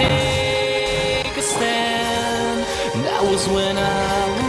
take a stand. And that was when I.